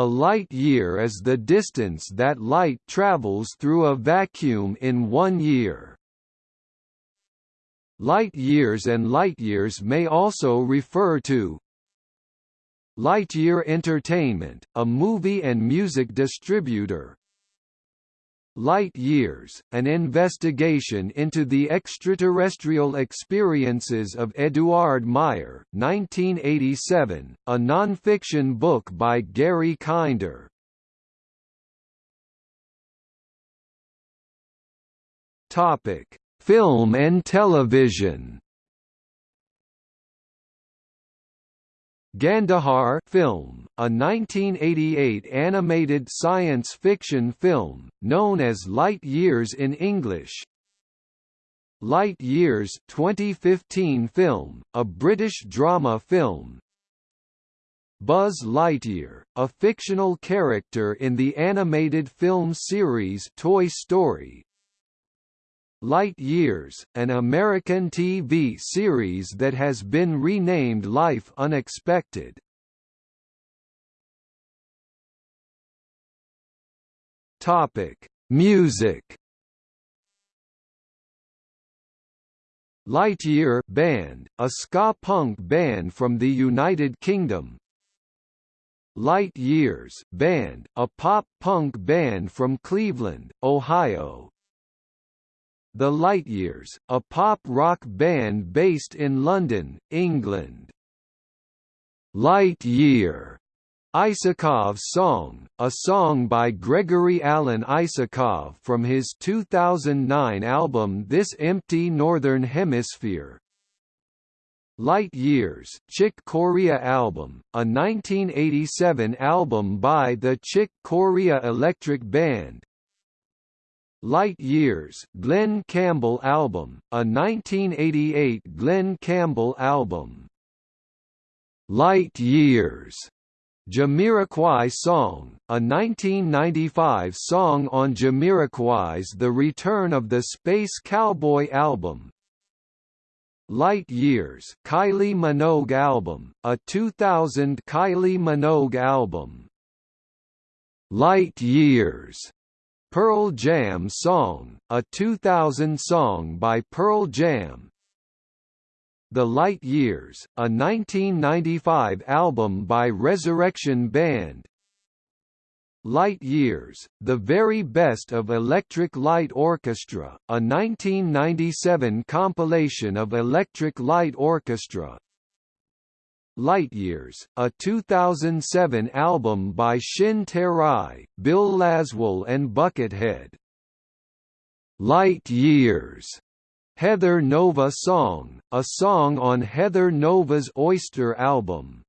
A light year is the distance that light travels through a vacuum in one year. Light years and light years may also refer to Lightyear Entertainment, a movie and music distributor, Light Years, an investigation into the extraterrestrial experiences of Eduard Meier 1987, a non-fiction book by Gary Kinder. Film and television Gandahar film, a 1988 animated science fiction film, known as Light Years in English. Light Years 2015 film, a British drama film. Buzz Lightyear, a fictional character in the animated film series Toy Story, Light Years, an American TV series that has been renamed Life Unexpected. Topic: Music. Lightyear band, a ska punk band from the United Kingdom. Light Years band, a pop punk band from Cleveland, Ohio. The Lightyears, a pop-rock band based in London, England. Light Year, Isakov song, a song by Gregory Alan Isakov from his 2009 album This Empty Northern Hemisphere. Light Years, Chick Corea album, a 1987 album by the Chick Corea Electric Band, Light Years Glen Campbell album, a 1988 Glen Campbell album. Light Years Jamiroquai Song, a 1995 song on Jamiroquai's The Return of the Space Cowboy album. Light Years Kylie Minogue album, a 2000 Kylie Minogue album. Light Years Pearl Jam Song, a 2000 song by Pearl Jam The Light Years, a 1995 album by Resurrection Band Light Years, The Very Best of Electric Light Orchestra, a 1997 compilation of Electric Light Orchestra Light Years, a 2007 album by Shin Terai, Bill Laswell and Buckethead. Light Years, Heather Nova Song, a song on Heather Nova's Oyster album.